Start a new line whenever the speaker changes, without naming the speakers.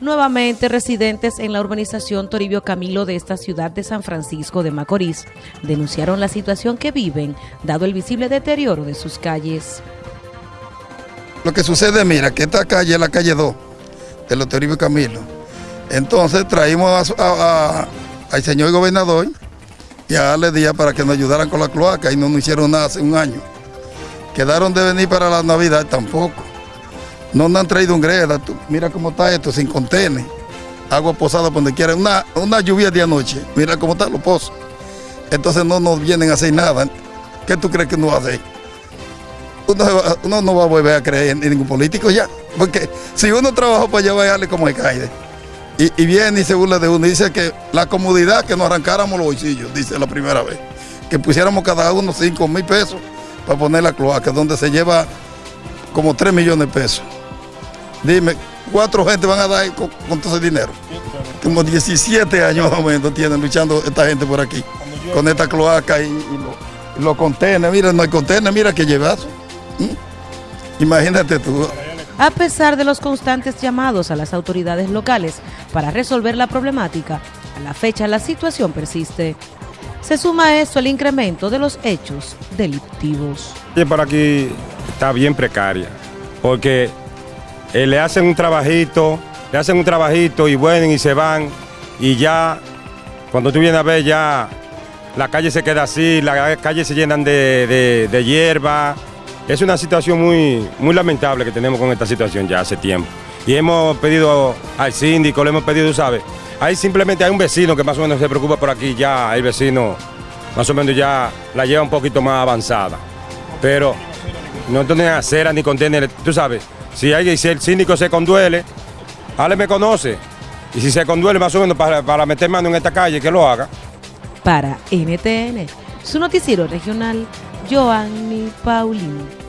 Nuevamente, residentes en la urbanización Toribio Camilo de esta ciudad de San Francisco de Macorís denunciaron la situación que viven, dado el visible deterioro de sus calles.
Lo que sucede, mira, que esta calle es la calle 2 de los Toribio Camilo. Entonces traímos al señor gobernador y a darle día para que nos ayudaran con la cloaca y no nos hicieron nada hace un año. Quedaron de venir para la Navidad tampoco. No nos han traído un greda, mira cómo está esto, sin contener. Agua posada donde quiera, una, una lluvia de anoche, mira cómo están los pozos. Entonces no nos vienen a hacer nada. ¿Qué tú crees que nos va a hacer? Uno, no va a volver a creer en ningún político ya. Porque si uno trabajó para llevarle como alcaide, y, y viene y se burla de uno, dice que la comodidad que nos arrancáramos los bolsillos, dice la primera vez, que pusiéramos cada uno 5 mil pesos para poner la cloaca, donde se lleva como 3 millones de pesos. Dime, ¿cuatro gente van a dar con, todo ese dinero? Como 17 años más o menos tienen luchando esta gente por aquí, con esta cloaca y, los contenedores. Mira, no hay contenedores, mira qué llevazo. ¿Mm? Imagínate tú.
A pesar de los constantes llamados a las autoridades locales para resolver la problemática, a la fecha la situación persiste. Se suma a esto el incremento de los hechos delictivos.
Y por aquí está bien precaria, porque eh, le hacen un trabajito, le hacen un trabajito y vuelven y se van y ya, cuando tú vienes a ver ya, la calle se queda así, las calles se llenan de, hierba. Es una situación muy, muy lamentable que tenemos con esta situación ya hace tiempo. Y hemos pedido al síndico, le hemos pedido, ¿sabes? Ahí simplemente hay un vecino que más o menos se preocupa por aquí, ya el vecino más o menos ya la lleva un poquito más avanzada. Pero no tienen acera ni contener, tú sabes, si, hay, si el síndico se conduele, Ale me conoce. Y si se conduele más o menos para, para meter mano en esta calle, que lo haga.
Para NTN, su noticiero regional, Joanny Paulino.